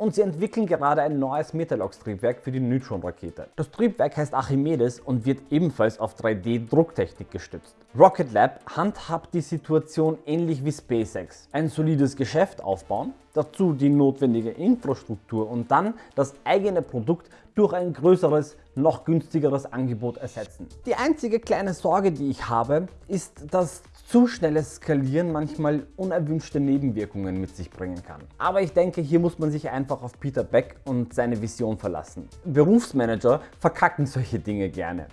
und sie entwickeln gerade ein neues Metalox-Triebwerk für die Neutron-Rakete. Das Triebwerk heißt Archimedes und wird ebenfalls auf 3D-Drucktechnik gestützt. Rocket Lab handhabt die Situation ähnlich wie SpaceX. Ein solides Geschäft aufbauen, dazu die notwendige Infrastruktur und dann das eigene Produkt durch ein größeres, noch günstigeres Angebot ersetzen. Die einzige kleine Sorge die ich habe, ist, dass zu schnelles Skalieren manchmal unerwünschte Nebenwirkungen mit sich bringen kann. Aber ich denke, hier muss man sich einfach auf Peter Beck und seine Vision verlassen. Berufsmanager verkacken solche Dinge gerne.